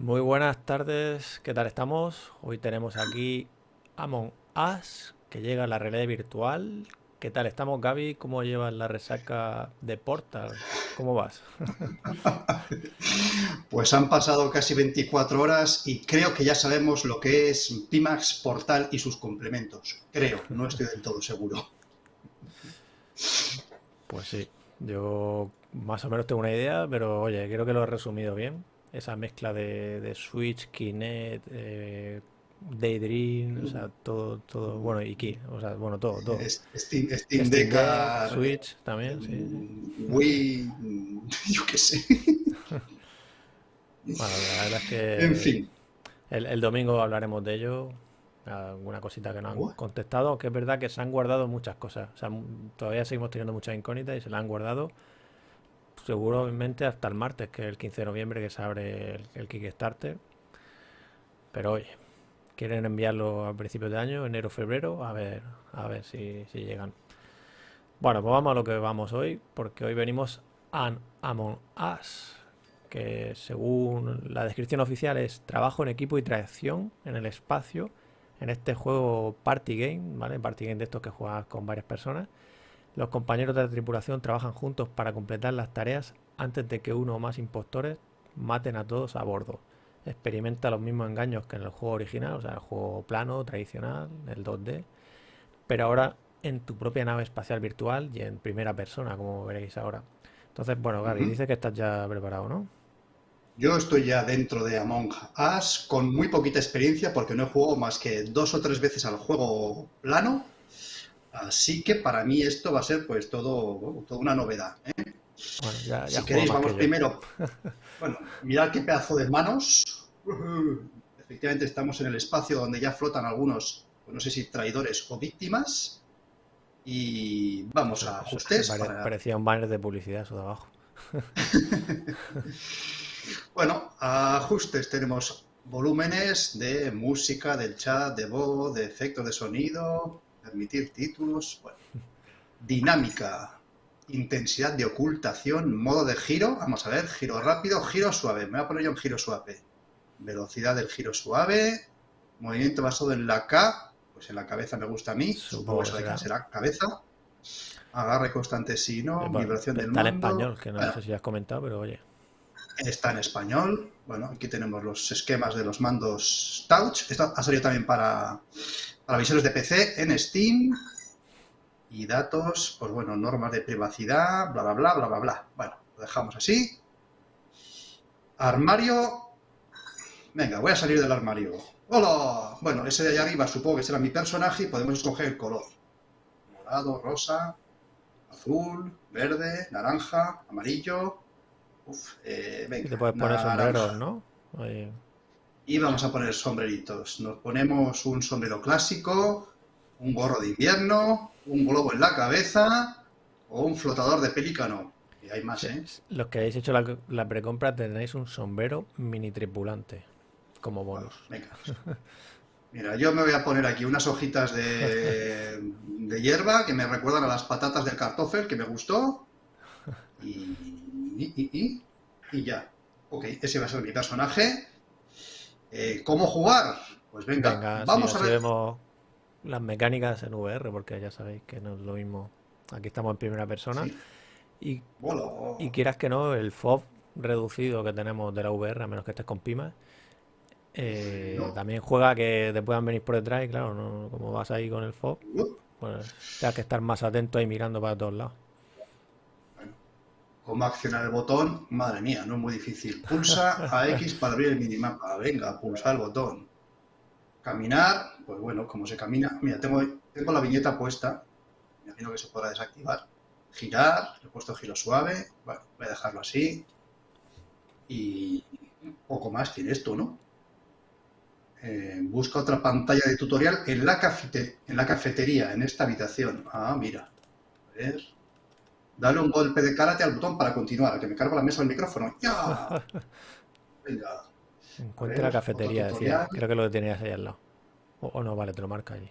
Muy buenas tardes, ¿qué tal estamos? Hoy tenemos aquí Amon Us, que llega a la realidad virtual. ¿Qué tal estamos, Gaby? ¿Cómo llevas la resaca de Portal? ¿Cómo vas? pues han pasado casi 24 horas y creo que ya sabemos lo que es Pimax Portal y sus complementos. Creo, no estoy del todo seguro. Pues sí, yo más o menos tengo una idea, pero oye, creo que lo he resumido bien. Esa mezcla de, Switch, Kinect, eh, Daydream, o sea, todo, todo, bueno, y Key, o sea, bueno, todo, todo. Steam, Steam, Deck, Switch también, sí. Wii, yo qué sé. bueno, la verdad es que... En fin. El, domingo hablaremos de ello, alguna cosita que no han contestado, que es verdad que se han guardado muchas cosas, o sea, todavía seguimos teniendo muchas incógnitas y se las han guardado seguramente hasta el martes, que es el 15 de noviembre que se abre el, Kickstarter. Pero oye, quieren enviarlo a principios de año, enero, febrero, a ver, a ver si, llegan. Bueno, pues vamos a lo que vamos hoy, porque hoy venimos a Among Us, que según la descripción oficial es trabajo en equipo y traición en el espacio en este juego Party Game, ¿vale? Party Game de estos que juegas con varias personas los compañeros de la tripulación trabajan juntos para completar las tareas antes de que uno o más impostores maten a todos a bordo. Experimenta los mismos engaños que en el juego original, o sea, el juego plano, tradicional, el 2D, pero ahora en tu propia nave espacial virtual y en primera persona, como veréis ahora. Entonces, bueno, Gary, dice que estás ya preparado, ¿no? Yo estoy ya dentro de Among Us con muy poquita experiencia porque no he jugado más que dos o tres veces al juego plano Así que para mí esto va a ser pues todo, toda una novedad. ¿eh? si queréis, vamos primero. bueno, mirad qué pedazo de manos. Efectivamente estamos en el espacio donde ya flotan algunos, pues no sé si traidores o víctimas. Y vamos a ajustes. Parecía un banner de publicidad eso de abajo. bueno, ajustes tenemos volúmenes de música, del chat, de voz, de efectos de sonido, permitir títulos, dinámica, intensidad de ocultación, modo de giro, vamos a ver, giro rápido, giro suave, me voy a poner yo en giro suave, velocidad del giro suave, movimiento basado en la K, pues en la cabeza me gusta a mí, supongo que será. cabeza, agarre constante si no, vibración del Está en español, que no sé si has comentado, pero oye. Está en español, bueno, aquí tenemos los esquemas de los mandos Touch, esto ha salido también para para visores de PC en Steam. Y datos, pues bueno, normas de privacidad, bla, bla, bla, bla, bla, bla. Bueno, lo dejamos así. Armario. Venga, voy a salir del armario. ¡Hola! Bueno, ese de allá arriba supongo que será mi personaje y podemos escoger el color. Morado, rosa, azul, verde, naranja, amarillo. Uf, eh, venga. te puedes poner sombreros, ¿no? Y vamos a poner sombreritos. Nos ponemos un sombrero clásico, un gorro de invierno, un globo en la cabeza o un flotador de pelícano. Y hay más, ¿eh? Los que hayáis hecho la, precompra tenéis un sombrero mini tripulante como bonus. venga. Mira, yo me voy a poner aquí unas hojitas de, de hierba que me recuerdan a las patatas del cartofel que me gustó. Y, y, y, y ya. Ok, ese va a ser mi personaje. Eh, ¿Cómo jugar? Pues venga, vamos a ver. las mecánicas en VR, porque ya sabéis que no es lo mismo. Aquí estamos en primera persona. Y, y quieras que no, el FOB reducido que tenemos de la VR, a menos que estés con Pima, eh, también juega que te puedan venir por detrás y claro, no, como vas ahí con el FOB, pues tienes que estar más atento ahí mirando para todos lados. ¿Cómo accionar el botón? Madre mía, no es muy difícil. Pulsa a X para abrir el minimapa. Venga, pulsa el botón. Caminar, pues bueno, como se camina. Mira, tengo, la viñeta puesta. Me imagino que se podrá desactivar. Girar, he puesto giro suave. Bueno, voy a dejarlo así. Y poco más tiene esto, ¿no? Eh, busca otra pantalla de tutorial en la, en la cafetería, en esta habitación. Ah, mira. A ver. Dale un golpe de karate al botón para continuar, que me cargo la mesa del micrófono. ¡Ya! Venga. Encuentra la cafetería, decía. Creo que lo tenías ahí al lado. O, no, vale, te lo marca allí.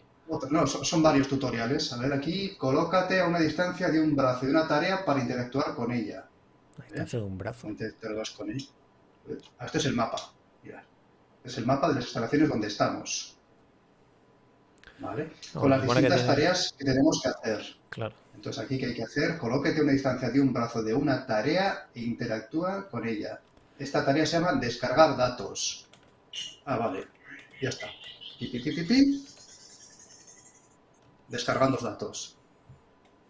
No, son, varios tutoriales. A ver, aquí, colócate a una distancia de un brazo de una tarea para interactuar con ella. A distancia de un brazo. Interactúas con ella. Ah, este es el mapa. Mira, es el mapa de las instalaciones donde estamos. ¿Vale? No, Con las que distintas tiene- tareas que tenemos que hacer. Claro. Entonces, aquí, ¿qué hay que hacer? Colóquete a una distancia de un brazo de una tarea e interactúa con ella. Esta tarea se llama descargar datos. Ah, vale. Ya está. Pi, pi, pi. Descargando datos.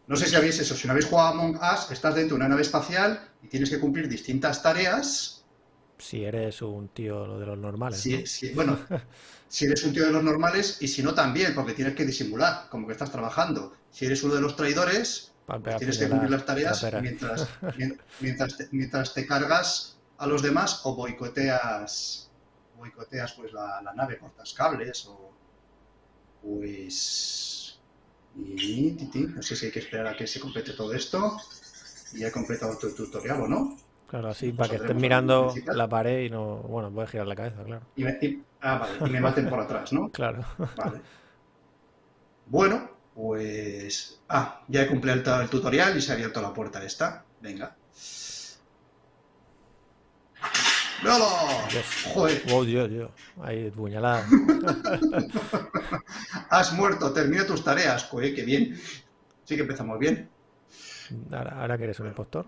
No sé si habéis eso. Si no habéis jugado a Among Us, estás dentro de una nave espacial y tienes que cumplir distintas tareas. Si eres un tío de los normales, si- bueno, si eres un tío de los normales y si no también, porque tienes que disimular, como que estás trabajando. Si eres uno de los traidores, pues tienes que cumplir las tareas mientras, mien- mientras, te, mientras te cargas a los demás o boicoteas, boicoteas pues la, la nave, cortas cables o pues y no sé si hay que esperar a que se complete todo esto y he completado tu tutorial o no. Claro, así para que al mirando la pared y no. Bueno, puedes girar la cabeza, claro. Y me, y- ah, vale, y me maten por atrás, ¿no? Claro. Vale. Bueno, pues... Ah, ya he cumplido el, tutorial y se ha abierto la puerta esta. Venga. ¡Bravo! Dios. Joder, Oh, Dios, Dios. Ahí, puñalada. has muerto, termina tus tareas. Joder, qué bien. Sí que empezamos bien. Ahora, ahora que eres un impostor.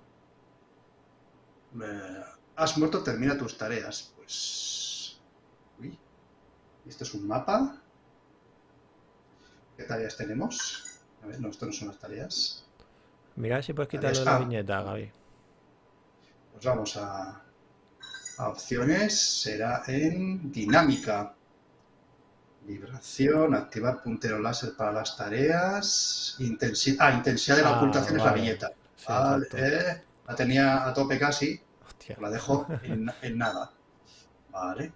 Eh, has muerto, termina tus tareas. Pues... Uy. Esto es un mapa. ¿Qué tareas tenemos? A ver, no, esto no son las tareas. Mira si puedes quitarlo de la Ah. viñeta, Gaby. Pues vamos a, a opciones. Será en dinámica. Vibración, activar puntero láser para las tareas. Intensidad, ah, intensidad de la Ah, ocultación es la viñeta. Sí, Vale, la tenía a tope casi. Hostia. La dejo en, en nada. Vale.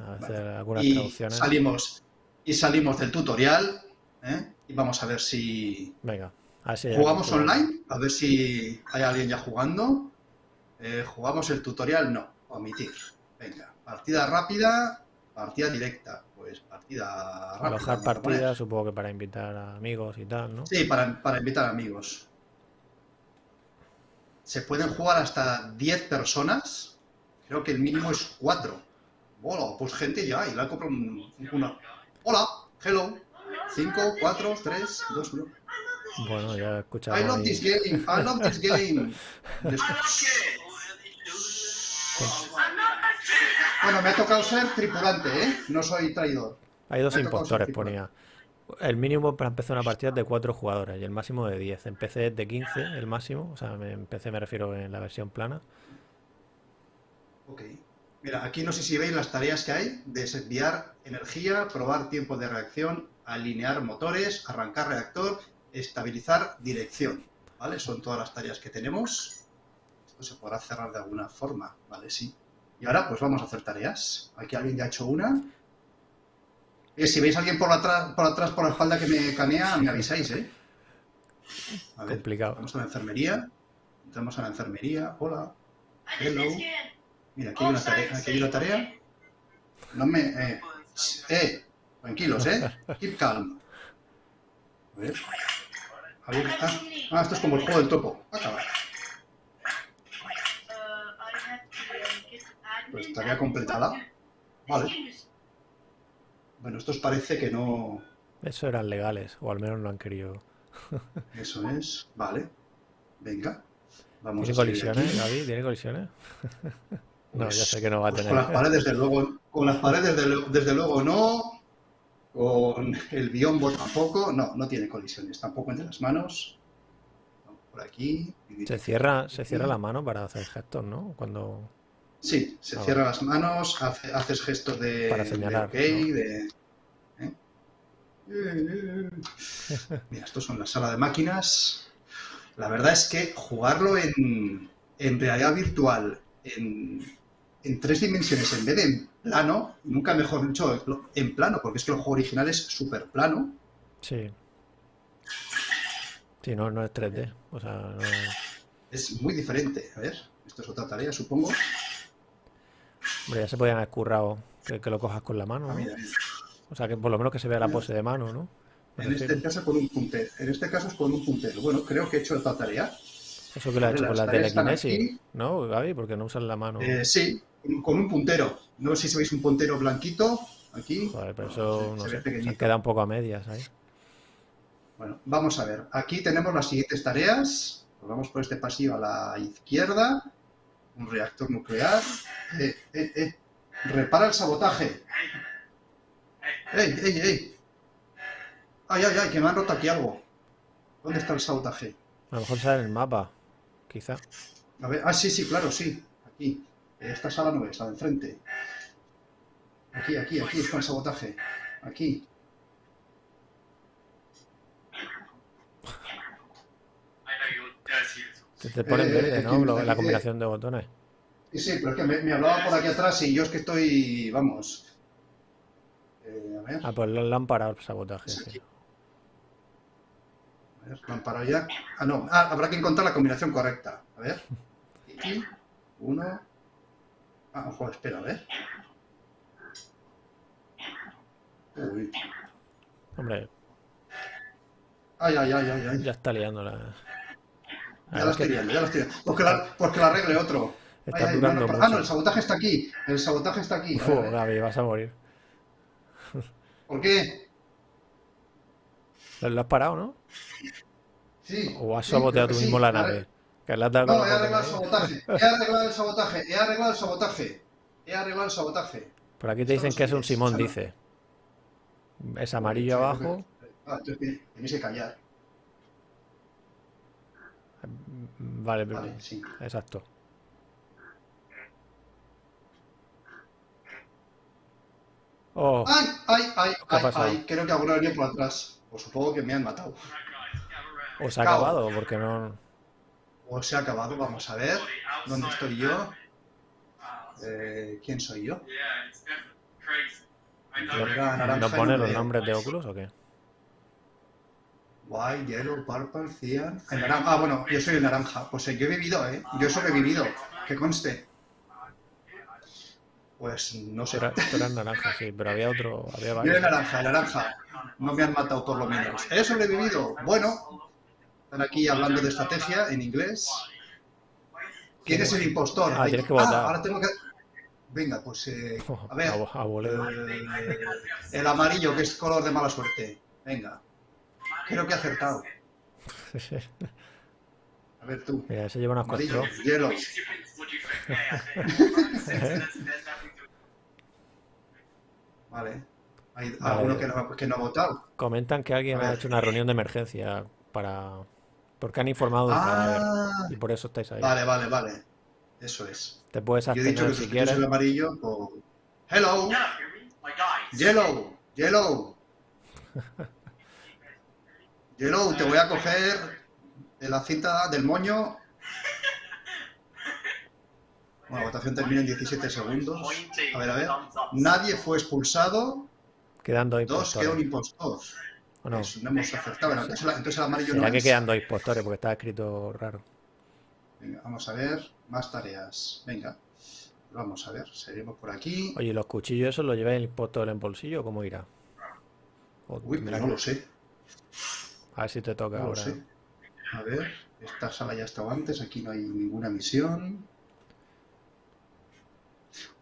A veces Vale. algunas Y traducciones. salimos, y salimos del tutorial. ¿eh? Y vamos a ver si, Venga, a hay ¿Jugamos online? A ver si hay alguien ya jugando. Eh, ¿Jugamos el tutorial? No. Omitir. Venga. Partida rápida, partida directa. Pues partida rápida. Alojar a partidas, supongo que para invitar a amigos y tal, ¿no? Sí, para, para invitar amigos. Se pueden jugar hasta 10 personas. Creo que el mínimo es 4. Bueno, pues gente ya, y la compro un, una. Hola, hello. 5, 4, 3, 2, 1. Bueno, ya he escuchado I love ahí- this game, I love this game. Bueno, me ha tocado ser tripulante, ¿eh? No soy traidor. Hay dos impostores, ponía. El mínimo para empezar una partida es de 4 jugadores y el máximo de 10. Empecé de 15, el máximo. O sea, empecé, me refiero en la versión plana. Ok. Mira, aquí no sé si veis las tareas que hay. Desviar energía, probar tiempo de reacción, alinear motores, arrancar reactor, estabilizar dirección. ¿Vale? Son todas las tareas que tenemos. Esto se podrá cerrar de alguna forma. Vale, sí. Y ahora pues vamos a hacer tareas. Aquí alguien ya ha hecho una. Eh, si veis a alguien por atrás, por atrás, por la espalda que me canea, me avisáis, ¿eh? A ver, Complicado. vamos a la enfermería. Entramos a la enfermería. Hola. Hello. Mira, aquí hay una tarea. Aquí hay una tarea. No me... Eh, eh, tranquilos, ¿eh? Keep calm. A ver. A ver, ah, ah, esto es como el juego del topo. Acaba. Pues tarea completada. Vale. Bueno, estos parece que no... Eso eran legales, o al menos no han querido. Eso es. Vale. Venga. Vamos ¿Tiene a colisiones, aquí. Gaby? ¿Tiene colisiones? No, Pues- ya sé que no va a pues tener. con las paredes, desde luego, con las paredes, desde, desde luego, no. Con el biombo tampoco. No, no tiene colisiones. Tampoco entre las manos. No, Por aquí. Se cierra, se cierra la mano para hacer gestos, ¿no? Cuando. Sí, se Ah, cierran las manos, hace- haces gestos de, Para de señalar, ok, ¿no? de... ¿eh? Mira, esto son la sala de máquinas. La verdad es que jugarlo en, en realidad virtual, en, en tres dimensiones en vez de en plano, nunca mejor dicho, en plano, porque es que el juego original es súper plano. Sí. Sí, no, no es 3D. O sea, no... Es muy diferente. A ver, esto es otra tarea, supongo. Hombre, ya se podían haber currado que, que lo cojas con la mano, Ah, ¿no? O sea, que por lo menos que se vea la pose de mano, ¿no? En este caso con un puntero. En este caso es con un puntero. Bueno, creo que he hecho otra tarea. Eso que lo ha hecho con la telequinesis, ¿no, Gaby? Porque no usan la mano. Eh, sí, con un puntero. No sé si veis un puntero blanquito aquí. Joder, pero eso no sé, se queda un poco a medias ahí. Bueno, vamos a ver. Aquí tenemos las siguientes tareas. vamos por este pasillo a la izquierda. Un reactor nuclear. Eh, eh, eh. Repara el sabotaje. ¡Ey, ey, ey! ¡Ay, ay, ay! Que me han roto aquí algo. ¿Dónde está el sabotaje? A lo mejor sale en el mapa, quizá. A ver, ah, sí, sí, claro, sí. Aquí. Esta sala no es, la de enfrente. Aquí, aquí, aquí está el sabotaje. Aquí. Te pone en verde, ¿no? la combinación de botones. Sí, sí, pero es que me, hablaba por aquí atrás y yo es que estoy, vamos. Eh, a ver. Ah, pues la han parado el sabotaje. A ver, han parado ya. Ah, no. Ah, habrá que encontrar la combinación correcta. A ver. Aquí. Uno. Ah, ojo, espera, a ver. Uy. Hombre. Ay, ay, ay, ay, ay. Ya está liando la. Ya la estoy liando, ya la estoy liando. Porque la, porque la arregle otro. Está durando mucho. Ah, no, el sabotaje está aquí. El sabotaje está aquí. Uf, Gaby, vas a morir. ¿Por qué? Lo has parado, ¿no? Sí. ¿O has saboteado tú mismo la nave? Que la no, he arreglado el sabotaje. He arreglado el sabotaje. He arreglado el sabotaje. He arreglado el sabotaje. Por aquí te dicen que es un Simón, dice. Es amarillo abajo. Ah, entonces tenéis que callar. Vale, vale sí. exacto. Oh. ¡Ay, ay, ay! ay, ay creo que alguno venía por atrás. Pues supongo que me han matado. ¿O se ha acabado? Porque no... O se ha acabado, vamos a ver. ¿Dónde estoy yo? Eh, ¿Quién soy yo? ¿No pone los nombres de Oculus o qué? White, Yellow, Purple, Cyan... Ah, bueno, yo soy el naranja. Pues eh, yo he vivido, ¿eh? Yo he sobrevivido. Que conste. Pues no sé. Pero, era naranja, sí, pero había otro. Había varios. Yo naranja, naranja. No me han matado por lo menos. He sobrevivido. Bueno, están aquí hablando de estrategia en inglés. ¿Quién es el impostor? Ah, tienes que votar. Ah, ahora tengo que. Venga, pues. Eh, a ver. Eh, el amarillo, que es color de mala suerte. Venga. Creo que he acertado. A ver tú. Mira, se lleva unas Amarillo, hielo. vale. Hay alguno que no, que no ha votado. Comentan que alguien ha hecho una reunión de emergencia para... Porque han informado del cadáver. Ah. Y por eso estáis ahí. Vale, vale, vale. Eso es. Te puedes hacer Yo he dicho que si quieres. el amarillo, Hello. Yellow. Yellow. Yellow, te voy a coger de la cinta del moño. Bueno, la votación termina en 17 segundos. A ver, a ver. Nadie fue expulsado. Quedando Dos quedó un impostor. ¿O no? no hemos acertado. Entonces, el amarillo no que quedan dos impostores porque está escrito raro. Venga, vamos a ver. Más tareas. Venga. Vamos a ver. Seguimos por aquí. Oye, ¿los cuchillos esos los lleváis el impostor en bolsillo o cómo irá? Uy, pero no lo sé. A ver si te toca ahora. A ver, esta sala ya estaba antes, aquí no hay ninguna misión.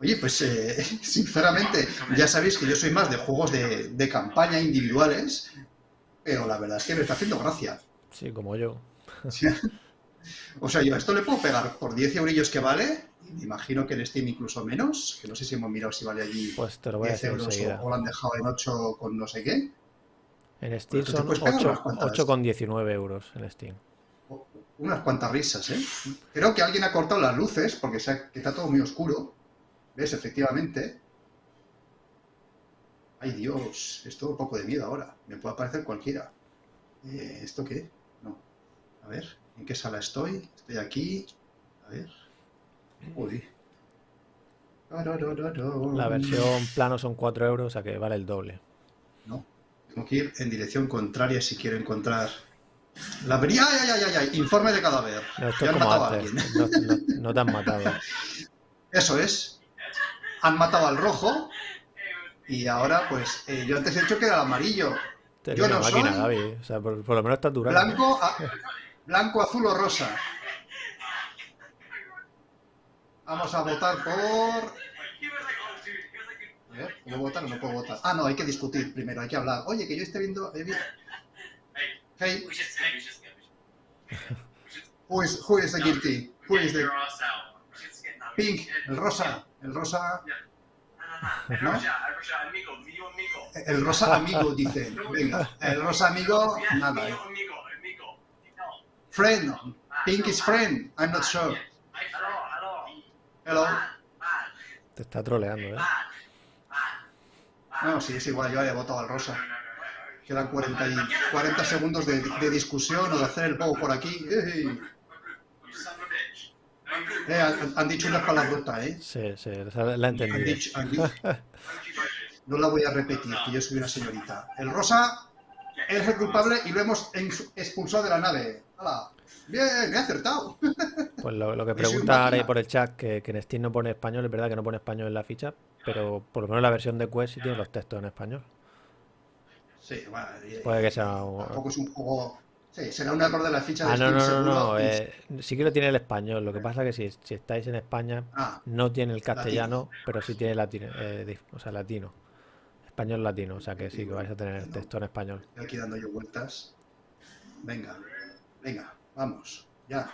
Oye, pues eh, sinceramente, ya sabéis que yo soy más de juegos de, campaña individuales, pero la verdad es que me está haciendo gracia. Sí, como yo. o sea, yo a esto le puedo pegar por 10 eurillos que vale, me imagino que en Steam incluso menos, que no sé si hemos mirado si vale allí pues te lo voy 10 a euros o, lo han dejado en 8 con no sé qué. En Steam son 8,19 euros en Steam. Unas cuantas risas, ¿eh? Creo que alguien ha cortado las luces porque está todo muy oscuro. ¿Ves? Efectivamente. Ay Dios, es todo un poco de miedo ahora. Me puede aparecer cualquiera. Eh, ¿Esto qué? No. A ver, ¿en qué sala estoy? Estoy aquí. A ver. Uy. La versión plano son 4 euros, o sea que vale el doble. Tengo que ir en dirección contraria si quiero encontrar... La ¡Ay, ay, ay, ay! Informe de cadáver. No, te han matado. Eso es. Han matado al rojo. Y ahora, pues, eh, yo antes he hecho que era el amarillo. Yo no máquina, soy por, lo menos estás durando. Blanco, blanco, azul o rosa. Vamos a votar por ¿Puedo votar o no puedo votar? Ah, no, hay que discutir primero, hay que hablar. Oye, que yo esté viendo... Hey. Who is, who is the guilty? Who is the... Pink, el rosa, el rosa... ¿No? El rosa amigo, dice. Venga, el rosa amigo, nada. Eh. Friend, Pink is friend, I'm not sure. Hello. Te está troleando, ¿eh? No, sí, es igual, yo había votado al rosa. Quedan 40, y 40 segundos de, de, discusión o de hacer el pogo por aquí. Eh, han, han, dicho unas palabrotas, ¿eh? Sí, sí, la he entendido. Han dicho, han dicho, no la voy a repetir, que yo soy una señorita. El rosa es el culpable y lo hemos expulsado de la nave. ¡Hala! Bien, me he acertado. Pues lo, lo que pregunta ahora ahí por el chat, que, que en Steam no pone español, es verdad que no pone español en la ficha, pero por lo menos la versión de Quest sí tiene los textos en español. Sí, bueno, Puede que sea un... Tampoco es un juego... Sí, será un error de la ficha de Ah, no, Steam, no, no, seguro. no. eh, sí que lo tiene el español. Lo que pasa es que si, si estáis en España, Ah, no tiene el castellano, pero sí tiene latino, eh, o sea, latino. Español latino, o sea que sí que vais a tener el texto en español. estoy aquí dando yo vueltas. Venga, venga, vamos, ya.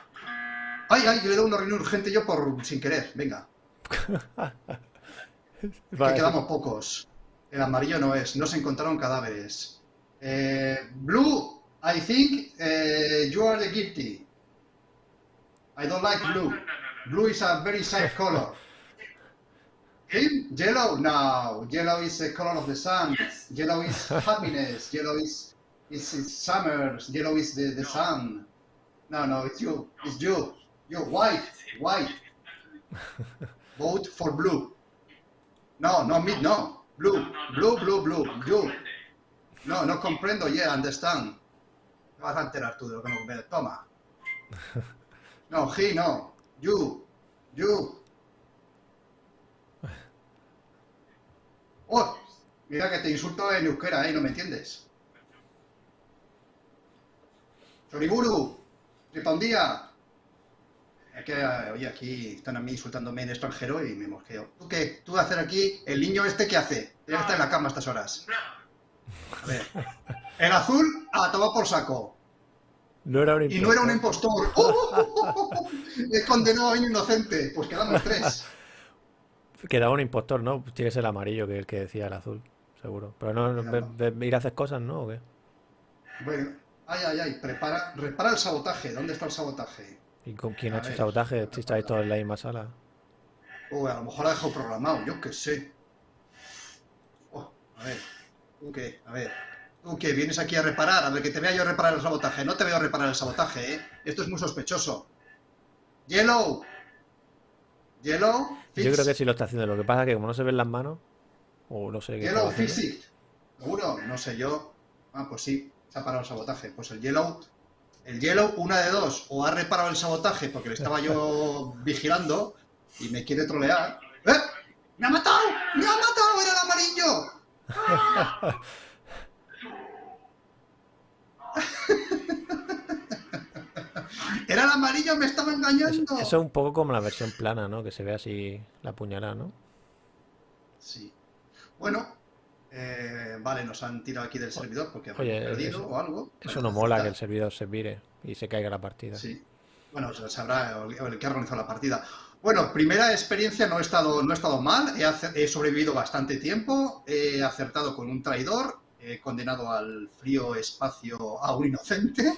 ¡Ay, ay! Que le doy una reunión urgente yo por sin querer. Venga, que Vale, quedamos pocos. El amarillo no es. No se encontraron cadáveres. Eh, blue, I think eh, you are the guilty. I don't like blue. Blue is a very sad color. Him? Yellow? No. Yellow is the color of the sun. Yellow is happiness. Yellow is is, is summer. Yellow is the, the sun. No, no, it's you. It's you. You white, white. Vote for blue. No, no me, no. Blue, blue, blue, blue. You. No, no comprendo. Yeah, understand. Te vas a enterar tú de lo que no. Toma. No, he, no. You. You. Oh, mira que te insulto en euskera, ¿eh? No me entiendes. Choriburu. Tripandía. Es que, eh, oye, aquí están a mí insultándome en extranjero y me mosqueo. ¿Tú qué? ¿Tú hacer aquí? ¿El niño este qué hace? Tiene que estar en la cama a estas horas. A ver. El azul, a tomar por saco. No era un Y no era un impostor. impostor. ¡Oh! Condenado a un inocente. Pues quedamos tres. Quedaba un impostor, ¿no? Tiene que ser el amarillo que el que decía el azul, seguro. Pero no, no, ve- ir a hacer cosas, ¿no? ¿O qué? Bueno, ay, ay, ay. Prepara, repara el sabotaje. ¿Dónde está el sabotaje? ¿Y con quién ha hecho ver. sabotaje? Si estáis todos en la misma sala. O a lo mejor ha dejado programado. Yo qué sé. Oh, a ver. ¿Tú qué? A ver. ¿Tú qué? ¿Vienes aquí a reparar? A ver, que te vea yo reparar el sabotaje. No te veo reparar el sabotaje, ¿eh? Esto es muy sospechoso. Yellow. Yellow. Yo creo que sí lo está haciendo. Lo que pasa es que como no se ven las manos, o no sé qué Yellow. Physics. ¿Seguro? No sé yo. Ah, pues sí, se ha parado el sabotaje. Pues el Yellow, el Yellow, una de dos, o ha reparado el sabotaje porque le estaba yo vigilando y me quiere trolear. ¡Eh! ¡Me ha matado! ¡Me ha matado! ¡Era el amarillo! ¡Era el amarillo! ¡Me estaba Eso, engañando! eso es un poco como la versión plana, ¿no? Que se ve así la puñalada, ¿no? Sí. Bueno, eh, vale, nos han tirado aquí del servidor porque Oye, perdido eso- o algo. Eso Bueno, no mola que el servidor se vire y se caiga la partida. Sí. Bueno, se sabrá el, que ha organizado la partida. Bueno, primera experiencia no he estado, no he estado mal, he, sobrevivido bastante tiempo, he acertado con un traidor, he condenado al frío espacio a un inocente.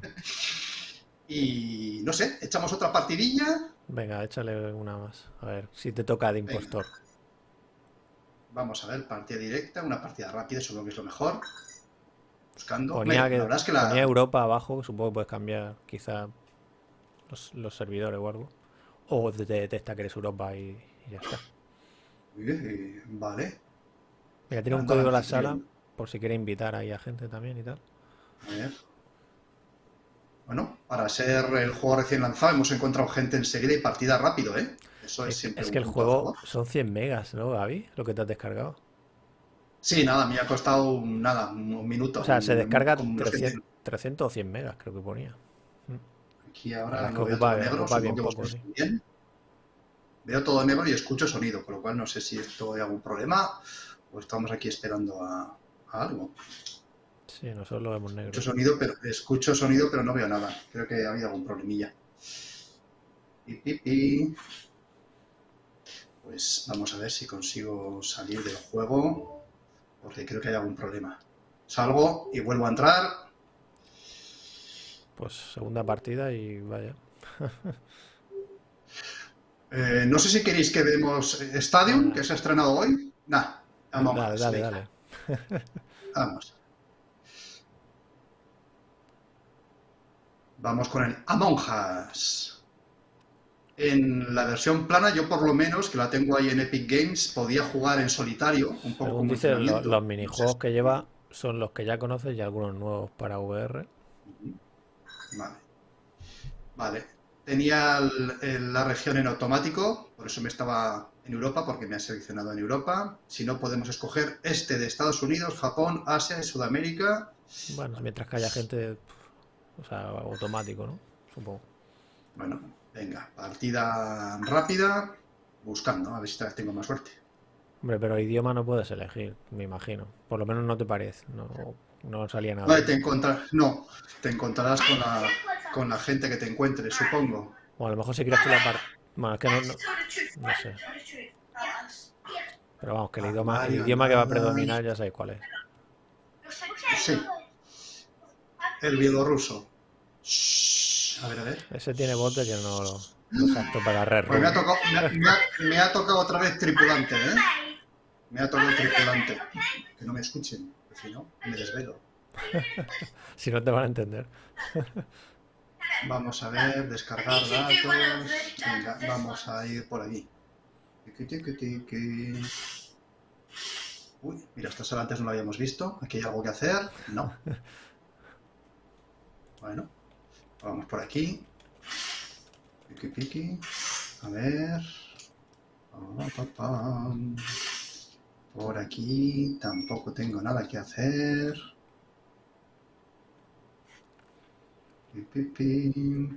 y no sé, echamos otra partidilla. Venga, échale una más. A ver, si te toca de Venga. Vamos a ver, partida directa, una partida rápida, supongo que es lo mejor. Buscando. Ponía, que, la verdad es que la, ponía Europa abajo, supongo que puedes cambiar quizá los, los servidores o algo. O te te detecta que eres Europa y, y ya está. Eh, vale. Mira, tiene un código en la sala por si quiere invitar ahí a gente también y tal. A ver. Bueno, para ser el juego recién lanzado hemos encontrado gente enseguida y partida rápido, ¿eh? Eso es Es, siempre es un que el juego favor. son 100 megas, ¿no, Gaby? Lo que te has descargado. Sí, nada, me ha costado nada, un un minuto. O sea, se descarga como los 300, 300 o 100 megas, creo que ponía. Aquí ahora lo veo todo negro, bien poco, sí. Veo todo negro y escucho sonido, con lo cual no sé si esto hay algún problema o estamos aquí esperando a, algo. Sí, nosotros lo vemos negro. Escucho sonido, pero, escucho sonido, pero no veo nada. Creo que ha habido algún problemilla. Pues vamos a ver si consigo salir del juego, porque creo que hay algún problema. Salgo y vuelvo a entrar. Pues segunda partida y vaya. Eh, no sé si queréis que vemos Stadium, que se ha estrenado hoy. Nah, vamos. Dale, dale, dale. Vamos. Vamos con el Among Us. En la versión plana, yo por lo menos, que la tengo ahí en Epic Games, podía jugar en solitario, un poco como dice, los, minijuegos que lleva son los que ya conoces y algunos nuevos para VR. Vale. Vale. Tenía la región en automático, por eso me estaba en Europa, porque me ha seleccionado en Europa. Si no, podemos escoger este de Estados Unidos, Japón, Asia y Sudamérica. Bueno, mientras que haya gente, o sea, automático, ¿no? Supongo. Bueno, venga, partida rápida, buscando, a ver si esta vez tengo más suerte. Hombre, pero idioma no puedes elegir, me imagino. Por lo menos no te parece, no, no salía nada. Vale, te no, te encontrarás con la con la gente que te encuentres, supongo. O a lo mejor si quieres tú la parte... Bueno, es que no, no, sé. Pero vamos, que el idioma, el idioma que va a predominar ya sabéis cuál es. Sí. El bielorruso. A ver, a ver. Ese tiene bote que no lo, lo para red. Pues me ha, tocado, me, ha, tocado otra vez tripulante, ¿eh? Me ha tocado tripulante. Que no me escuchen, si no, me desvelo. si no te van a entender. Vamos a ver, descargar datos. Venga, vamos a ir por aquí. Uy, mira, esta sala antes no la habíamos visto. Aquí hay algo que hacer. No. Bueno, vamos por aquí. A ver. Por aquí tampoco tengo nada que hacer.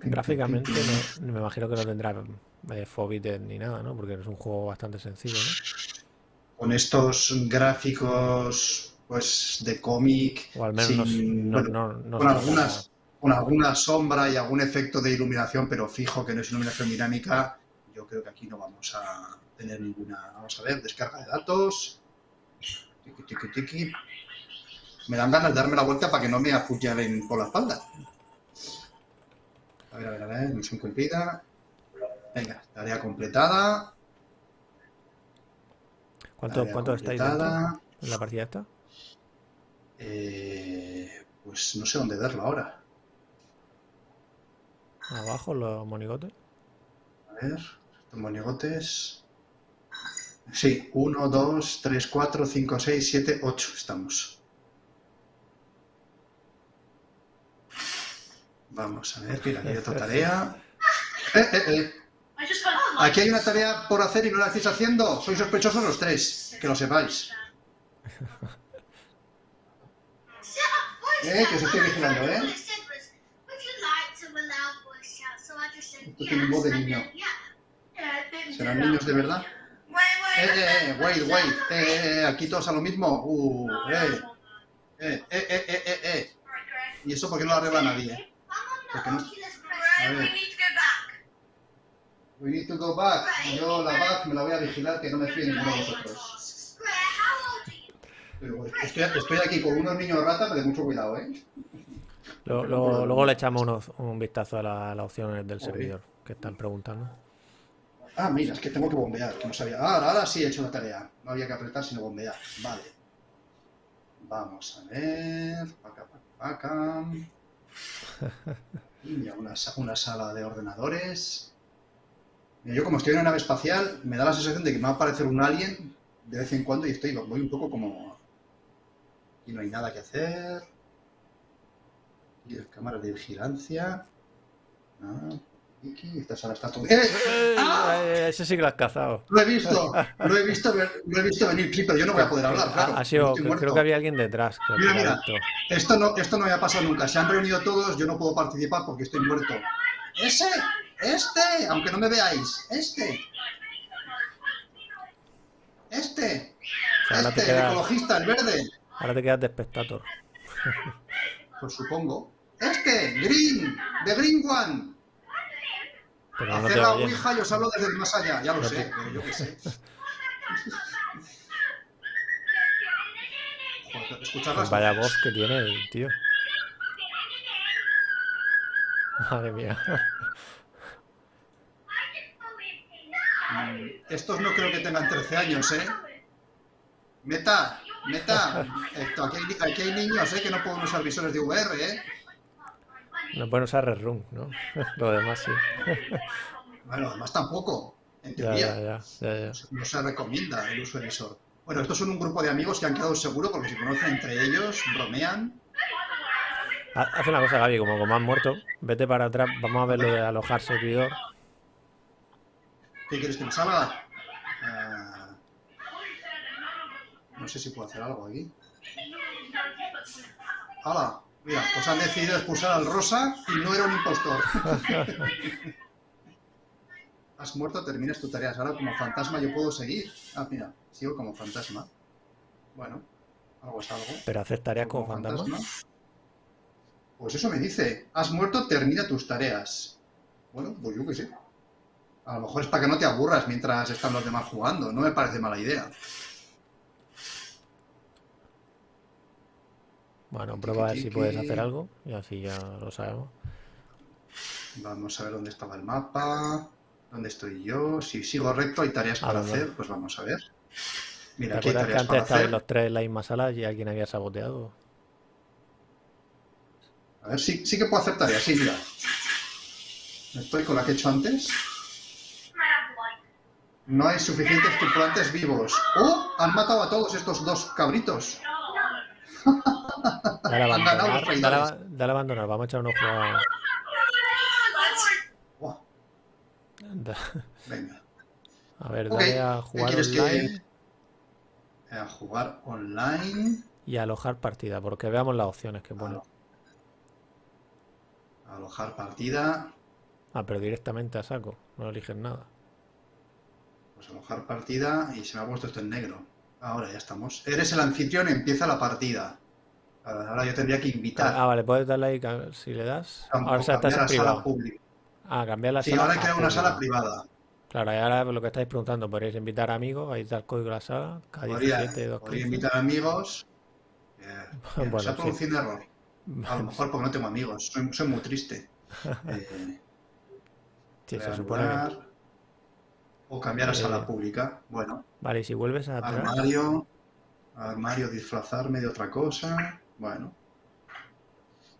Gráficamente no, me imagino que no tendrá eh, ni nada, ¿no? Porque es un juego bastante sencillo, ¿no? Con estos gráficos pues de cómic, o al menos con, algunas, con alguna sombra y algún efecto de iluminación, pero fijo que no es iluminación dinámica, yo creo que aquí no vamos a tener ninguna. Vamos a ver, descarga de datos. Me dan ganas de darme la vuelta para que no me apuñalen por la espalda. A ver, a ver, a ver, misión cumplida. Venga, tarea completada. ¿Cuánto, ¿cuánto estáis dentro en la partida esta? Eh, pues no sé dónde verlo ahora. Abajo los monigotes. A ver, estos monigotes. Sí, 1, 2, 3, 4, 5, 6, 7, 8 estamos. Vamos a ver, mira, aquí hay otra tarea. Eh, eh, eh. Aquí hay una tarea por hacer y no la estáis haciendo. Sois sospechosos los tres, que lo sepáis. Eh, que os estoy vigilando, ¿eh? Esto tiene voz de niño. ¿Serán niños de verdad? Eh, eh, eh, wait, wait. Eh, eh, aquí todos a lo mismo. Uh, eh. Eh, eh, eh, eh, eh. ¿Y eso por qué no lo arregla nadie? Porque no... A ver. We need to go back. Yo la back me la voy a vigilar que no me fíe ninguno de vosotros. estoy, estoy, aquí con unos niños rata, pero de mucho cuidado, ¿eh? Luego, luego, le echamos un vistazo a, las opciones del servidor que están preguntando. Ah, mira, es que tengo que bombear, que no sabía. Ah, ahora sí he hecho la tarea. No había que apretar, sino bombear. Vale. Vamos a ver. Paca, paca, paca. una, una sala de ordenadores. yo como estoy en una nave espacial, me da la sensación de que me va a aparecer un alien de vez en cuando y estoy, voy un poco como... y no hay nada que hacer. Y cámara de vigilancia. Ah, esta está todo... ¡Eh! ¡Eh! ¡Ah! Ese sí que lo has cazado. Lo he visto, lo he visto, lo he visto venir, sí, pero yo no voy a poder hablar, claro. Ha sido, creo, que había alguien detrás. Mira, mira, esto no, esto no me ha pasado nunca. Se han reunido todos, yo no puedo participar porque estoy muerto. ¡Ese! ¡Este! Aunque no me veáis, este. Este. O sea, Este, el ecologista, el verde. ahora te quedas de espectador. Pues supongo. Este, Green, The Green One. Pero no te Hacer la ouija y os hablo desde más allá. Ya lo No sé, te- pero yo qué sé. Joder, ¿Escuchas Pues vaya voz que tiene el tío. Madre mía. Mm, Estos no creo que tengan 13 años, ¿eh? Meta, meta. Esto, aquí, hay, aquí hay niños, ¿eh? Que no pueden usar visores de VR, ¿eh? No pueden usar Red Room, ¿no? Lo demás sí. Bueno, además tampoco, en teoría. ya, ya, ya. No se recomienda el uso de visor. Bueno, estos son un grupo de amigos que han quedado seguros porque se conocen entre ellos, bromean. Ha- Haz una cosa, Gaby, como, como has muerto, vete para atrás, vamos a ver lo de alojar servidor. ¿Qué quieres que me salga? Ah, no sé si puedo hacer algo aquí. ¡Hala! Mira, pues han decidido expulsar al Rosa y no era un impostor. Has muerto, terminas tu tarea. Ahora como fantasma yo puedo seguir. Ah, mira, sigo como fantasma. Bueno, algo es algo. Pero hacer tareas como fantasma. Pues eso me dice. Has muerto, termina tus tareas. Bueno, pues yo qué sé. A lo mejor es para que no te aburras mientras están los demás jugando. No me parece mala idea. Bueno, prueba a ver si puedes hacer algo y así ya lo sabemos. Vamos a ver dónde estaba el mapa. ¿Dónde estoy yo? Si sigo recto hay tareas para hacer. Pues vamos a ver. ¿Te Mira, aquí hay acuerdas que tareas antes para estaban hacer. los tres en la misma sala y alguien había saboteado? A ver, sí, sí que puedo hacer tareas. Sí, mira. Estoy con la que he hecho antes. No hay suficientes tripulantes vivos. ¡Oh! Han matado a todos estos dos cabritos. Dale a abandonar, dale, a- dale a abandonar, vamos a echar un ojo a... Da- venga. A ver, dale a ¿qué jugar que- online A jugar online. y a alojar partida, porque veamos las opciones que pone. Alojar partida. Ah, pero directamente a saco, no eliges nada. Pues alojar partida y se me ha puesto esto en negro. Ahora ya estamos. Eres el anfitrión, empieza la partida. Ahora yo tendría que invitar. Ah, vale, puedes darle ahí, si le das... Campo, Ahora se estás en a sala privado. pública. Ah, cambiar la Sí, sala ahora he a creado una sala privada. Claro, y ahora lo que estáis preguntando, podréis invitar amigos, ahí está el código de la sala, Podría, K17, 215. podría invitar amigos. Eh, eh, Bueno, se ha sí. producido un error. A lo mejor porque no tengo amigos. Soy, soy muy triste. Eh, Sí, se supone que... O cambiar a sala Eh, pública. Bueno, Vale, y si vuelves atrás... armario. Armario, disfrazarme de otra cosa. Bueno.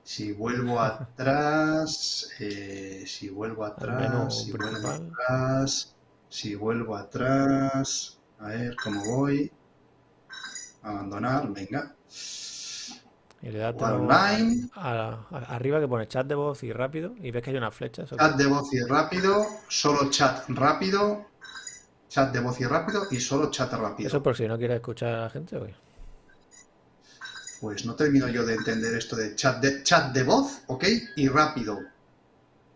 Si vuelvo atrás. eh, si vuelvo atrás. Si vuelvo atrás. Si vuelvo atrás. A ver cómo voy. Abandonar, venga. Y le das Jugar todo online. a- a- arriba que pone chat de voz y rápido y ves que hay una flecha. Chat de voz y rápido. Solo chat rápido. Chat de voz y rápido. Y solo chat rápido. Eso por si no quieres escuchar a la gente. ¿o qué? Pues no termino yo de entender esto de chat de, chat de voz, ¿ok? Y rápido.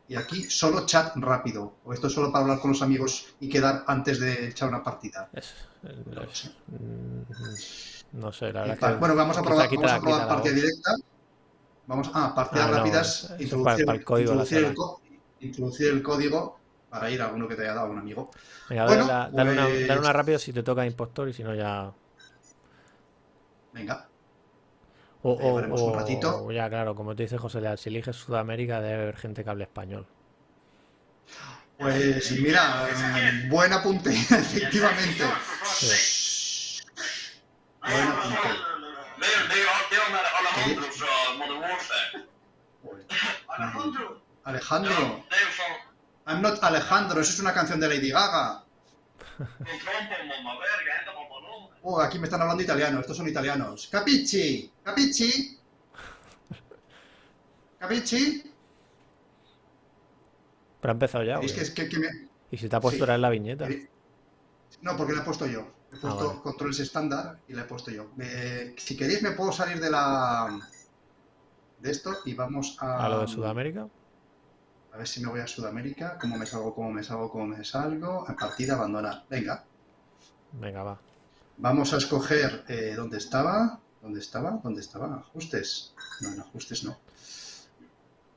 Y aquí solo chat rápido. O esto es solo para hablar con los amigos y quedar antes de echar una partida. Es- No lo es- sé. mm, no sé, la Y verdad que bueno, vamos a probar, vamos a probar partida directa. Vamos a partidas Ah, no, rápidas. introducir, para- para el código de la introducir el sala. co- introducir el código para ir a uno que te haya dado un amigo. Venga, Bueno, dale, dale una, pues- dale una rápido si te toca impostor y si no ya... Venga, O, o- un o- ratito. ya, claro, como te dice José Leal, si eliges Sudamérica debe haber gente que hable español. pues mira, eh, buen apunte, efectivamente. Sí. Buen apunte. Alejandro. Pues, Alejandro? I'm not Alejandro, eso es una canción de Lady Gaga. Oh, aquí me están hablando italiano, estos son italianos. Capichi, capichi. Capichi. Pero ha empezado ya. ¿Veis ¿o que, qué? es que, que me... Y si te ha puesto sí. ahora en la viñeta. No, porque la he puesto yo. He puesto vale. controles estándar y la he puesto yo. Eh, si queréis me puedo salir de la... De esto y vamos a... A lo de Sudamérica. A ver si me voy a Sudamérica. ¿Cómo me salgo? ¿Cómo me salgo? ¿Cómo me salgo? A partida abandonar. Venga. Venga, va. Vamos a escoger eh, dónde estaba. ¿Dónde estaba? ¿Dónde estaba? Ajustes. No, en ajustes no.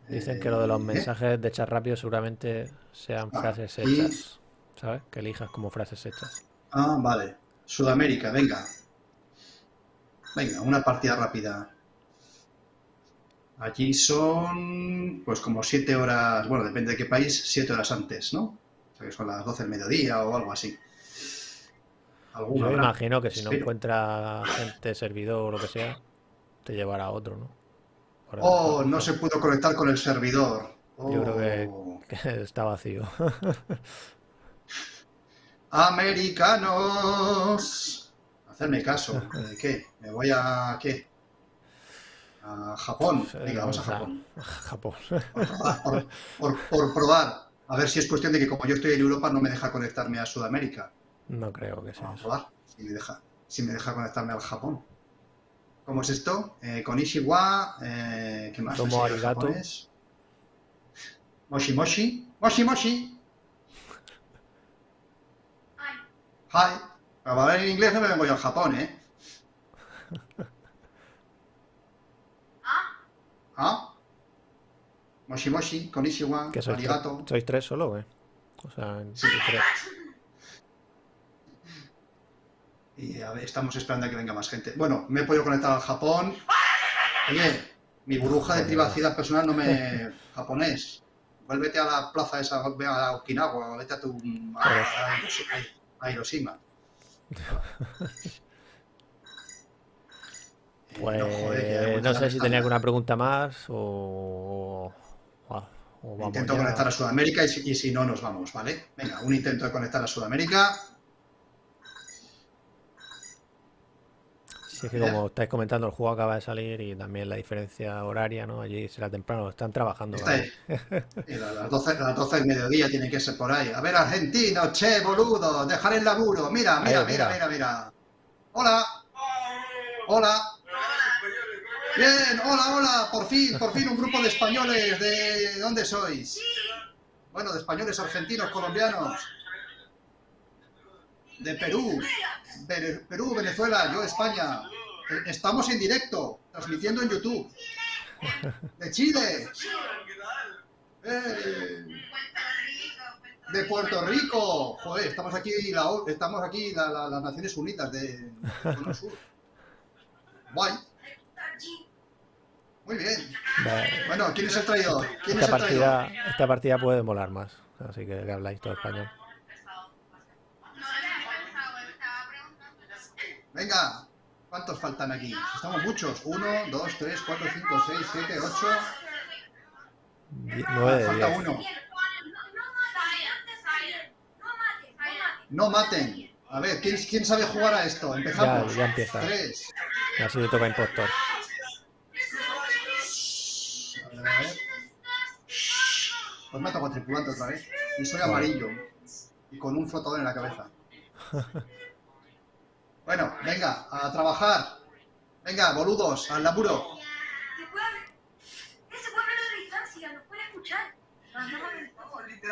Dicen que lo de los Eh, mensajes de chat rápido seguramente sean Ah, frases y- hechas. ¿Sabes? Que elijas como frases hechas. Ah, vale. Sudamérica, venga. Venga, una partida rápida. Allí son, pues como siete horas, bueno, depende de qué país, siete horas antes, ¿no? O sea que son las 12 del mediodía o algo así. Yo me imagino que si no encuentra gente, servidor o lo que sea, te llevará a otro, ¿no? Por Oh, no se pudo conectar con el servidor. Yo creo que- Oh. que está vacío. Americanos. Hacerme caso. ¿De qué? ¿Me voy a qué? A Japón. Venga, vamos a Japón. Japón. Por probar, por, por- por probar. A ver si es cuestión de que como yo estoy en Europa no me deja conectarme a Sudamérica. No creo que sea Vamos a probar. Si me deja, si me deja conectarme al Japón. ¿Cómo es esto? Eh, con Ishiwa. Eh, ¿Qué más? Tomo arigato. Moshi Moshi. Moshi Moshi. Hi. Para hablar en inglés no me vengo yo al Japón, ¿eh? ¿Ah? Moshi Moshi, Konnichiwa, ¿Que sois, tre- arigato. sois tres solo, güey? O sea, en- tres. Y a ver, estamos esperando a que venga más gente. Bueno, me he podido conectar al Japón. Oye, mi burbuja de privacidad personal no me... japonés. Vuélvete a la plaza esa, ve a Okinawa, vete a tu... a, a Hiroshima. Pues no, joder, sé si tenía alguna pregunta más o, o, o vamos Intento ya. conectar a Sudamérica y si, y si no, nos vamos, ¿vale? Venga, un intento de conectar a Sudamérica. Sí, es que como estáis comentando, el juego acaba de salir y también la diferencia horaria, ¿no? Allí será temprano, están trabajando. Está las 12, a las 12 del mediodía tiene que ser por ahí. A ver, argentino, che, boludo, dejar el laburo. Mira, mira, mira. mira, mira. Hola, hola. Bien, hola, hola. Por fin, por fin un grupo de españoles. ¿De dónde sois? Bueno, de españoles, argentinos, colombianos. De Perú. Perú, Venezuela, yo España. Estamos en directo, transmitiendo en YouTube. De Chile. ¡Eh! De Puerto Rico. Joder, estamos aquí, la, estamos aquí la- la- las Naciones Unidas de, Cono Sur. Guay. Muy bien. Bueno, ¿quién es el traidor? ¿Quién es Esta traidor? partida, esta partida puede molar más, así que, que habláis todo español. Venga, ¿cuántos faltan aquí? Estamos muchos. Uno, dos, tres, cuatro, cinco, seis, siete, ocho. Die- Nueve de Falta diez. uno. No maten. A ver, ¿quién, quién sabe jugar a esto? Empezamos. Ya- ya empieza. Tres. Así le toca impostor. A ver, a ver. Pues me ha tocado tripulante otra vez. Y soy amarillo. Y con un flotador en la cabeza. Bueno, venga, a trabajar. Venga, boludos, al laburo.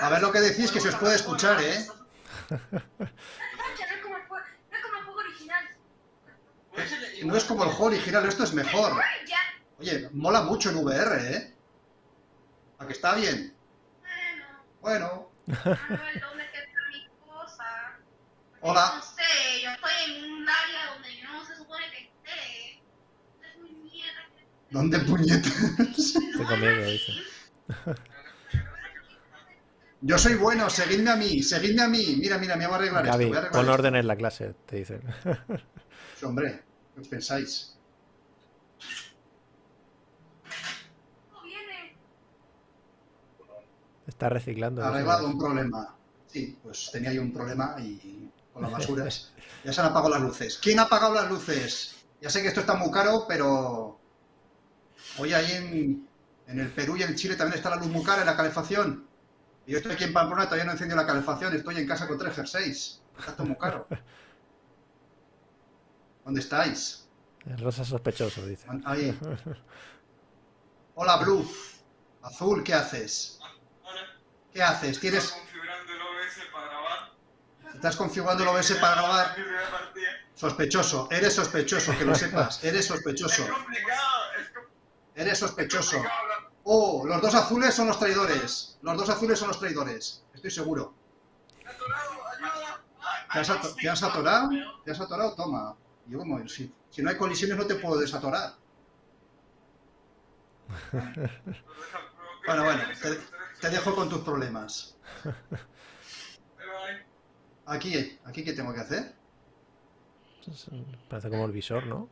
A ver lo que decís, que se os puede escuchar, ¿eh? No es como el juego original, esto es mejor. Oye, mola mucho en VR, ¿eh? ¿A que está bien? Bueno, Hola. No sé, yo estoy en un área donde yo no se supone que esté. Es muy mierda. ¿dónde puñetas? Tengo miedo, dice. Yo soy bueno, seguidme a mí, seguidme a mí. Mira, mira, me voy a arreglar Gaby, esto. Voy a arreglar pon esto. orden en la clase, te dicen. Hombre, ¿qué os pensáis? No viene. Está reciclando. dice. Arreglado un problema. Sí, pues tenía yo un problema y con las basuras. Ya se han apagado las luces. ¿Quién ha apagado las luces? Ya sé que esto está muy caro, pero... Hoy ahí en, en el Perú y en Chile también está la luz muy cara en la calefacción. Y yo estoy aquí en Pamplona todavía no encendido la calefacción. Estoy en casa con tres jerseys. Está todo muy caro. ¿Dónde estáis? El rosa sospechoso, dice. Ahí. Hola, Blue. Azul, ¿qué haces? ¿Qué haces? ¿Tienes, configurando el OBS para grabar. ¿Estás configurando el OBS para grabar? Sospechoso, eres sospechoso, que lo sepas. Eres sospechoso. Es complicado, es com- Eres sospechoso. Oh, los dos azules son los traidores. Los dos azules son los traidores. Estoy seguro. Atorado. ¿Te has, ato- te has atorado? ¿Te has atorado? Toma. Yo como, si, si no hay colisiones no te puedo desatorar. Bueno, bueno, te, te dejo con tus problemas. Aquí, aquí, ¿qué tengo que hacer? Parece como el visor, ¿no?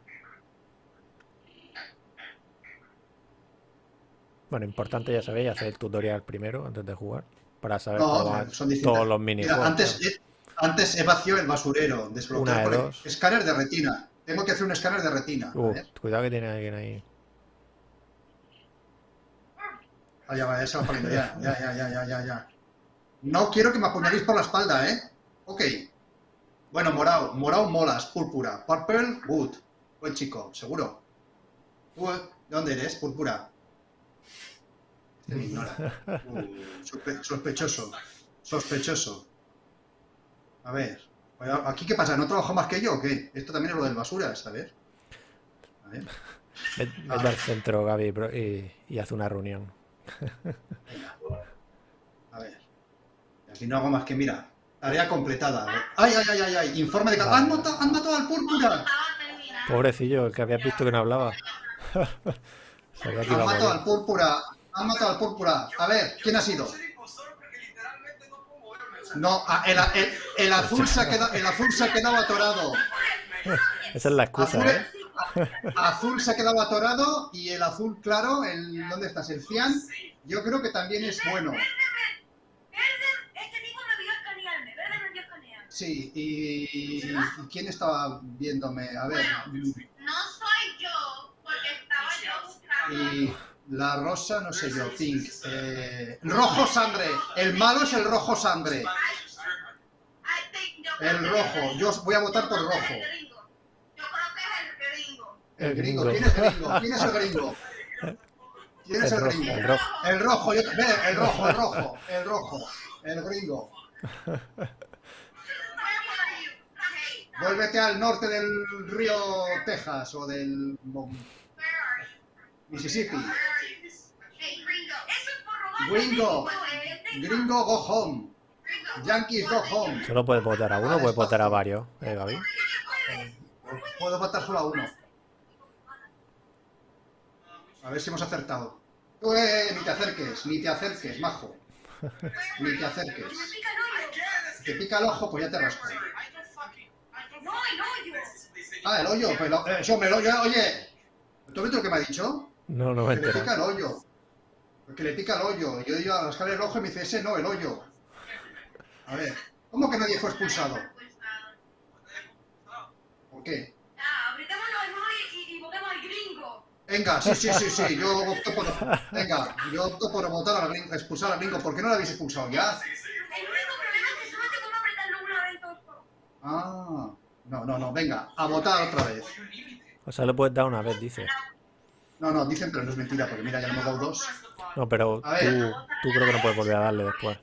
Bueno, importante, ya sabéis, hacer el tutorial primero antes de jugar. Para saber No, son todos los Mira, minijuegos. antes, he, antes he vaciado el basurero. Desbloquear Una de por. Escáner de retina. Tengo que hacer un escáner de retina. Uh, cuidado que tiene alguien ahí. Ah, ya ya va ya, ya, ya, ya, ya, ya. No quiero que me apuñaléis por la espalda, ¿eh? Ok. Bueno, morado, morado molas, púrpura. Purple, good. Buen chico, seguro. ¿Tú, eh? ¿De dónde eres? Púrpura. Este me ignora. Uh, sospe- sospechoso. Sospechoso. A ver. ¿Aquí qué pasa? ¿No trabajo más que yo o qué? Esto también es lo del basura, ver. A ver. Ve-. Vete al centro, Gaby, y, y haz una reunión. Venga. A ver. Aquí no hago más que, mira, tarea completada. ¡Ay, ay, ay, ay! ay! Informe de... ca- ¡Han matado, han matado al púrpura! Pobrecillo, el que habías visto que no hablaba. Han matado al púrpura. Han matado al púrpura. A ver, ¿quién ha sido? No puedo moverme. o sea, No, a- el, el- el azul se ha quedado, el azul se ha quedado atorado. Esa es la excusa, Azul, ¿eh? Azul se ha quedado atorado y el azul claro, el ¿dónde estás? El cian, yo creo que también es bueno. Sí, y, y ¿quién estaba viéndome? A ver, No soy yo, porque estaba yo buscando. y la rosa, no sé yo, pink. eh, rojo sangre, el malo es el rojo sangre. El rojo, yo voy a votar por rojo. que es el gringo. Yo creo que es el gringo. El gringo. ¿quién es el gringo? ¿Quién es el gringo? ¿Quién es El el rojo, gringo? el rojo. El rojo, yo, el rojo, el rojo, el rojo, el gringo. Vuélvete al norte del río Texas o del Mississippi. Gringo. Gringo, go home. Yankees, go home. Solo puedes votar a uno o puedes votar a varios, ¿eh, Gaby? Puedo votar solo a uno. A ver si hemos acertado. Tú, eh, ni te acerques, ni te acerques, majo. Ni te acerques. Me pica el hoyo. Te pica el ojo, pues ya te rasco. No, el hoyo. Ah, el hoyo, pues lo- eh, hombre, el hoyo, oye. ¿Tú has visto lo que me ha dicho? No, no me Que le pica el hoyo. Que le pica el hoyo. Y yo digo a rascar el ojo y me dice, ese no, el hoyo. A ver, ¿cómo que nadie fue expulsado? ¿Por qué? Ya, apretemos los hermanos y, y, y votemos al gringo. Venga, sí, sí, sí, sí, yo opto por... Venga, yo opto por votar al gringo, expulsar al gringo. ¿Por qué no lo habéis expulsado ya? El único problema es que solo tengo que apretarlo una vez en todo el juego. Ah, no, no, no, venga, a votar otra vez. O sea, le puedes dar una vez, dice. No, no, dicen, pero no es mentira, porque mira, ya le hemos dado dos. No, pero tú, tú creo que no puedes volver a darle después.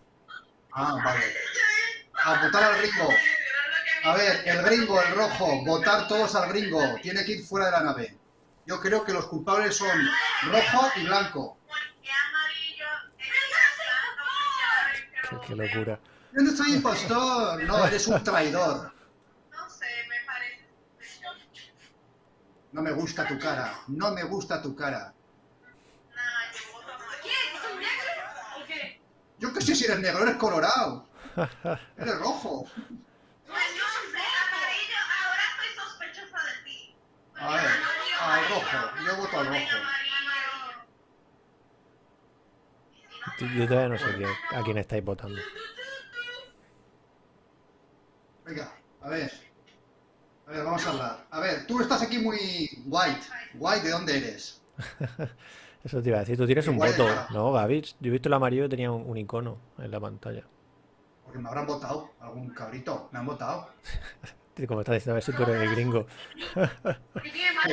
Ah, vale. A votar al gringo. A ver, el gringo, el rojo, votar todos al gringo. Tiene que ir fuera de la nave. Yo creo que los culpables son rojo y blanco. Qué, locura. Yo no soy impostor. No, eres un traidor. No sé, me parece. No me gusta tu cara. No me gusta tu cara. Yo qué sé si eres negro, eres colorado. Eres rojo. Pues yo soy amarillo, ahora estoy sospechosa de ti. A ver, al rojo. Yo voto al rojo. Yo todavía no sé qué- a quién estáis votando. Venga, a ver. A ver, vamos a hablar. A ver, tú estás aquí muy white. White, ¿de dónde eres? Eso te iba a decir, tú tienes un voto. ¿no, Gaby? Yo he visto el amarillo y tenía un, un icono en la pantalla. Porque me habrán votado. Algún cabrito. Me han votado. Como estás diciendo, a ver si tú eres el gringo.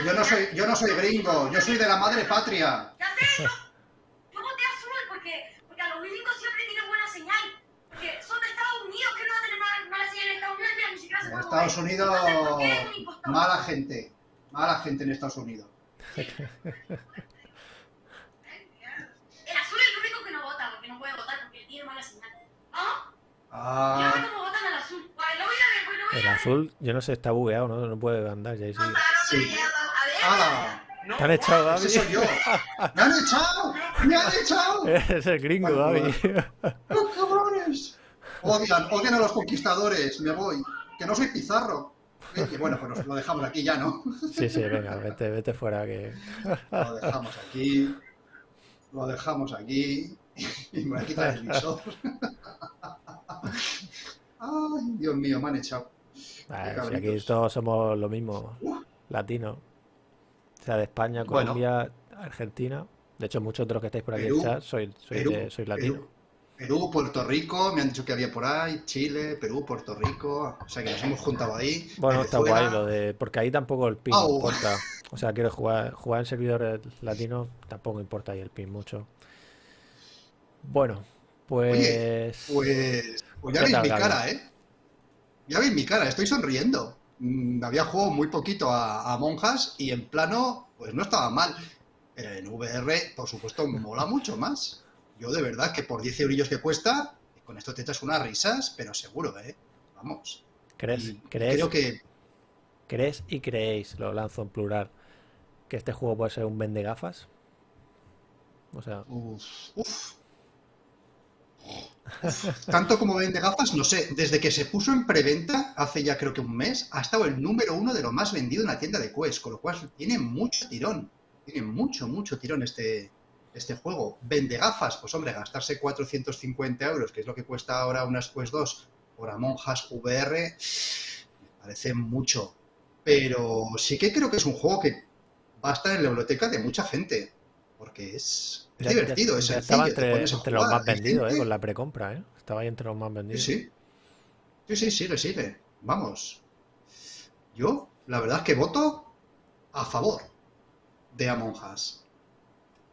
Yo no soy, yo no soy gringo. Yo soy de la madre patria. Ya sé, yo, yo voté azul porque, porque a los gringos siempre tienen buena señal. Porque son de Estados Unidos, que no van a tener mala, mala señal en Estados Unidos, mira, ni siquiera se Eh, Estados Unidos, mala gente. Mala gente en Estados Unidos. El azul es el único que no vota, porque no puede votar, porque tiene mala señal. ¿Ah? Ah, El azul, yo no sé, está bugueado, ¿no? No puede andar ya. sí. ¡Hala! Te han echado, Gaby. Ese soy yo. ¡Me han echado! ¡Me han echado! Es el gringo, Vale, Gaby. ¡Los cabrones! Odian, odian a los conquistadores. Me voy. Que no soy Pizarro. Y bueno, pues nos lo dejamos aquí ya, ¿no? Sí, sí, venga, vete, vete fuera que. Lo dejamos aquí. Lo dejamos aquí. Y me voy a quitar el visor. Ay, Dios mío, me han echado. Ah, si aquí todos somos lo mismo, latinos. O sea, de España, Bueno. Colombia, Argentina. De hecho, muchos de los que estáis por aquí en chat sois, sois, Perú, de- sois latinos. Perú, Perú, Puerto Rico, me han dicho que había por ahí, Chile, Perú, Puerto Rico, o sea que nos hemos juntado ahí. Bueno, está guay lo de. Porque ahí tampoco el pin importa. O sea, quiero jugar, jugar en servidores latinos, tampoco importa ahí el pin mucho. Bueno, pues. Pues, pues ya ¿Qué veis mi cara, ¿eh? Ya veis mi cara, estoy sonriendo. Mm, había jugado muy poquito a, a monjas y en plano, pues no estaba mal. Pero en VR, por supuesto, mola mucho más. Yo de verdad que por 10 eurillos que cuesta, con esto te echas unas risas, pero seguro, ¿eh? Vamos. ¿Crees, Y crees, Creo que crees y creéis, lo lanzo en plural, que este juego puede ser un vende gafas? O sea, Uf, uf. Tanto como vende gafas, no sé. Desde que se puso en preventa, hace ya creo que un mes, ha estado el número uno de lo más vendido en la tienda de Quest, con lo cual tiene mucho tirón. Tiene mucho, mucho tirón este, este juego. Vende gafas, pues hombre, gastarse 450 euros, que es lo que cuesta ahora unas Quest 2 por Among Us VR, me parece mucho. Pero sí que creo que es un juego que va a estar en la biblioteca de mucha gente. Porque es, es ya- ya- divertido, es ya sencillo, estaba te entre, los más vendidos, ¿eh? Con la precompra, ¿eh? Estaba ahí entre los más Sí, vendidos. sí. Sí, sí, sigue, sigue. Vamos. Yo, la verdad es que voto a favor de Among Us.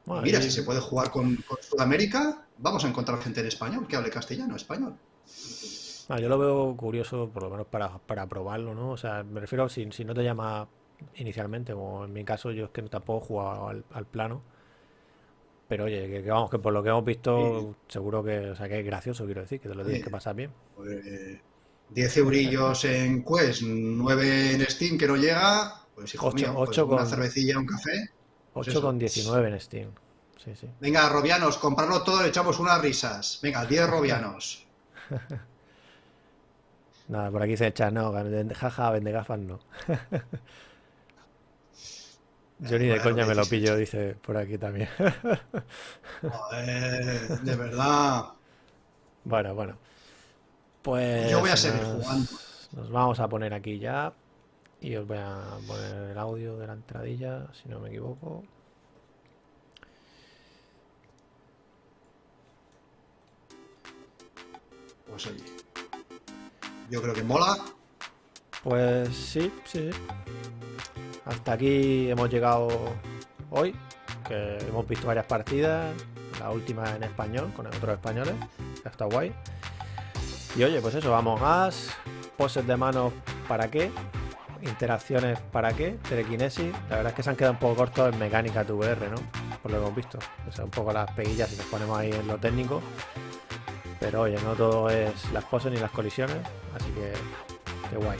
Bueno, mira, si se puede jugar con, con Sudamérica, vamos a encontrar gente en español que hable castellano, español. Ah, yo lo veo curioso, por lo menos para, para probarlo, ¿no? O sea, me refiero si, si no te llama inicialmente, como en mi caso, yo es que tampoco he jugado al, al plano. Pero oye, que, que vamos, que por lo que hemos visto, seguro que, o sea, que es gracioso, quiero decir, que te lo tienes Sí. que pasar bien. Pues, 10 eurillos en Quest, 9 en Steam que no llega, pues hijo Ocho- mío, pues ocho una con- cervecilla, un café. Pues eso. 8,19 en Steam. Sí, sí. Venga, robianos, comprarlo todo, le echamos unas risas. Venga, 10 robianos. Nada, por aquí dice el chat, no, jaja, vende gafas, no. Yo ni de Bueno, coña me lo pillo, dice por aquí también. Joder, de verdad. Bueno, bueno. Pues Yo voy a seguir nos, jugando. nos vamos a poner aquí ya. Y os voy a poner el audio de la entradilla, si no me equivoco. Pues oye, yo creo que mola. Pues sí, sí, sí. Hasta aquí hemos llegado hoy, que hemos visto varias partidas, la última en español, con otros españoles, está guay. Y oye, pues eso, vamos más, poses de manos para qué, interacciones para qué, telequinesis. La verdad es que se han quedado un poco cortos en mecánica de VR, ¿no? Por lo que hemos visto. O sea, un poco las peguillas si nos ponemos ahí en lo técnico. Pero oye, no todo es las poses ni las colisiones, así que qué guay.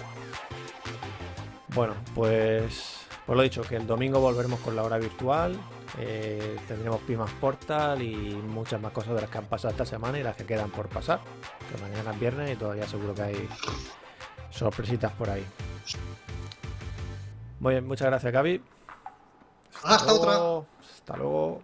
Bueno, pues, pues lo dicho, que el domingo volveremos con la hora virtual. eh, tendremos Pimas Portal y muchas más cosas de las que han pasado esta semana y las que quedan por pasar. Que mañana es viernes y todavía seguro que hay sorpresitas por ahí. Muy bien, muchas gracias, Gaby. Hasta otra. luego, Hasta luego.